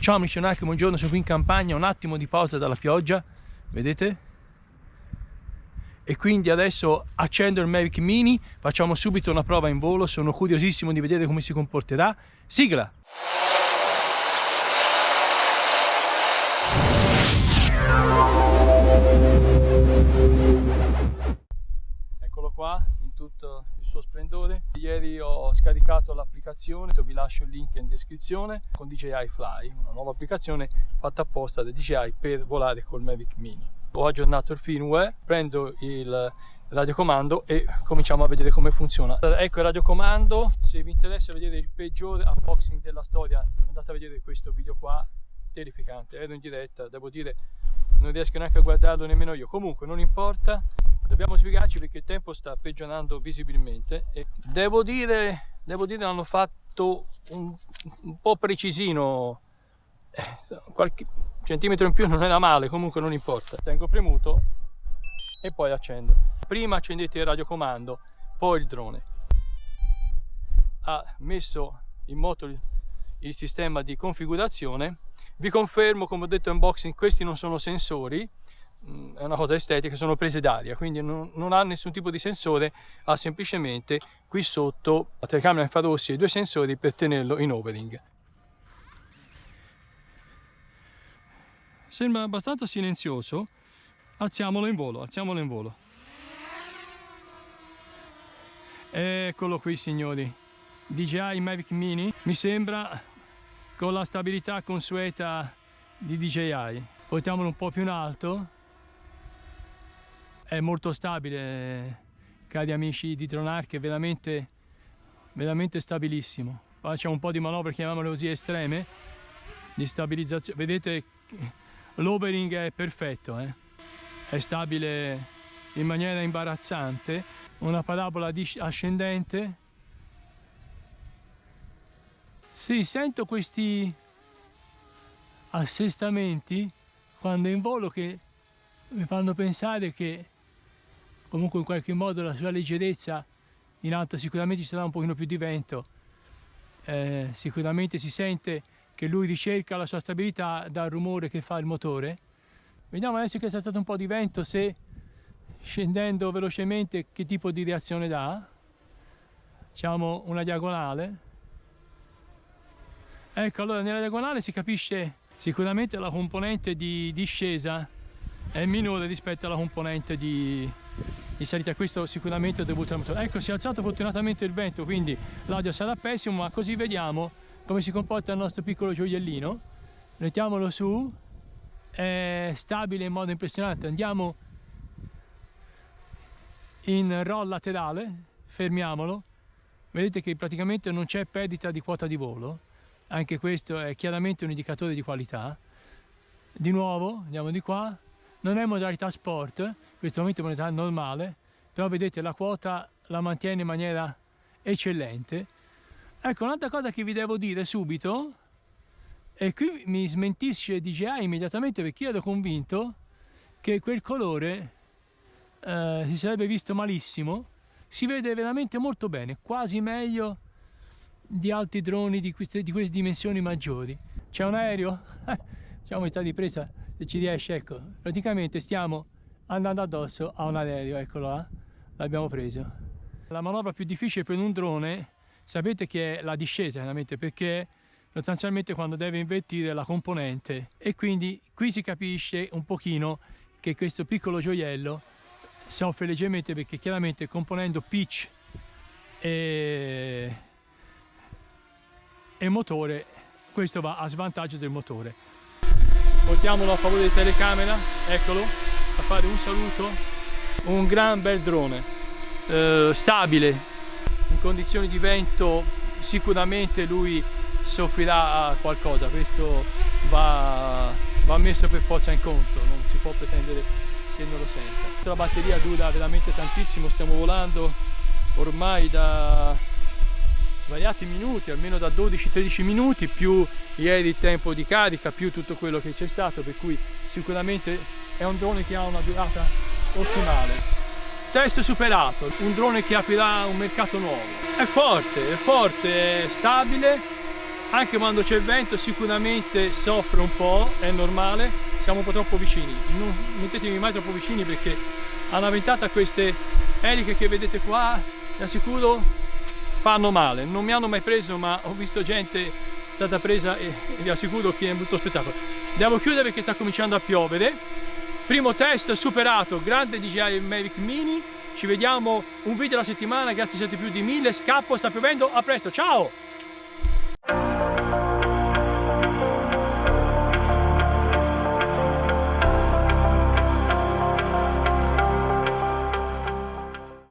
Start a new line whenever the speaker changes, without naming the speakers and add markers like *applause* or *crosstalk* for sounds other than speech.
Ciao amici Nike, buongiorno, sono qui in campagna, un attimo di pausa dalla pioggia, vedete? E quindi adesso accendo il Mavic Mini, facciamo subito una prova in volo, sono curiosissimo di vedere come si comporterà. Sigla! Eccolo qua, in tutto il suo splendore. Ieri ho scaricato l'applicazione, vi lascio il link in descrizione, con DJI Fly, una nuova applicazione fatta apposta da DJI per volare col Mavic Mini. Ho aggiornato il firmware, prendo il radiocomando e cominciamo a vedere come funziona. Ecco il radiocomando, se vi interessa vedere il peggiore unboxing della storia andate a vedere questo video qua, terrificante, ero in diretta, devo dire non riesco neanche a guardarlo nemmeno io, comunque non importa, dobbiamo sbrigarci perché il tempo sta peggiorando visibilmente e devo dire, devo dire hanno fatto un, un po' precisino, eh, qualche centimetro in più non era male, comunque non importa. Tengo premuto e poi accendo. Prima accendete il radiocomando, poi il drone. Ha messo in moto il sistema di configurazione. Vi confermo, come ho detto in unboxing, questi non sono sensori, mm, è una cosa estetica, sono prese d'aria, quindi non, non, ha nessun tipo di sensore, ha semplicemente qui sotto la telecamera infrarossi e due sensori per tenerlo in overing. Sembra abbastanza silenzioso, alziamolo in volo, alziamolo in volo. Eccolo qui signori, DJI Mavic Mini, mi sembra con la stabilità consueta di DJI. Portiamolo un po' più in alto, è molto stabile cari amici di Dronarch, è veramente, veramente stabilissimo. Facciamo un po' di manovre, chiamiamole così, estreme, di stabilizzazione. Vedete l'overing è perfetto, eh? è stabile in maniera imbarazzante, una parabola ascendente. Sì, sento questi assestamenti quando in volo che mi fanno pensare che comunque in qualche modo la sua leggerezza in alto sicuramente ci sarà un pochino più di vento eh, sicuramente si sente che lui ricerca la sua stabilità dal rumore che fa il motore. Vediamo adesso che c'è stato un po' di vento se scendendo velocemente che tipo di reazione dà. Facciamo una diagonale. Ecco, allora nella diagonale si capisce sicuramente la componente di discesa è minore rispetto alla componente di, di salita. Questo sicuramente è dovuto al motore. Ecco, si è alzato fortunatamente il vento, quindi l'audio sarà pessimo, ma così vediamo come si comporta il nostro piccolo gioiellino mettiamolo su è stabile in modo impressionante andiamo in roll laterale fermiamolo vedete che praticamente non c'è perdita di quota di volo anche questo è chiaramente un indicatore di qualità. Di nuovo andiamo di qua. Non è modalità sport in questo momento è modalità normale però vedete la quota la mantiene in maniera eccellente. Ecco, un'altra cosa che vi devo dire subito, e qui mi smentisce DJI immediatamente perché io ero convinto che quel colore eh, si sarebbe visto malissimo, si vede veramente molto bene, quasi meglio di altri droni di queste, di queste dimensioni maggiori. C'è un aereo? *laughs* Facciamo questa ripresa se ci riesce, ecco, praticamente stiamo andando addosso a un aereo, eccolo là, l'abbiamo preso. La manovra più difficile per un drone sapete che è la discesa chiaramente perché sostanzialmente quando deve invertire la componente e quindi qui si capisce un pochino che questo piccolo gioiello soffre leggermente perché chiaramente componendo pitch e, e motore questo va a svantaggio del motore. Portiamolo a favore di telecamera eccolo a fare un saluto. Un gran bel drone eh, stabile in condizioni di vento sicuramente lui soffrirà qualcosa, questo va, va messo per forza in conto, non si può pretendere che non lo senta. La batteria dura veramente tantissimo, stiamo volando ormai da svariati minuti, almeno da 12-13 minuti, più ieri il tempo di carica, più tutto quello che c'è stato, per cui sicuramente è un drone che ha una durata ottimale. Test superato, un drone che aprirà un mercato nuovo. È forte, è forte, è stabile, anche quando c'è vento sicuramente soffre un po', è normale, siamo un po' troppo vicini, non mettetevi mai troppo vicini perché alla ventata queste eliche che vedete qua, vi assicuro, fanno male, non mi hanno mai preso ma ho visto gente stata presa e, e vi assicuro che è un brutto spettacolo. Devo chiudere perché sta cominciando a piovere, primo test superato, grande DJI Mavic Mini, ci vediamo un video alla settimana, grazie siete più di mille, scappo, sta piovendo, a presto, ciao!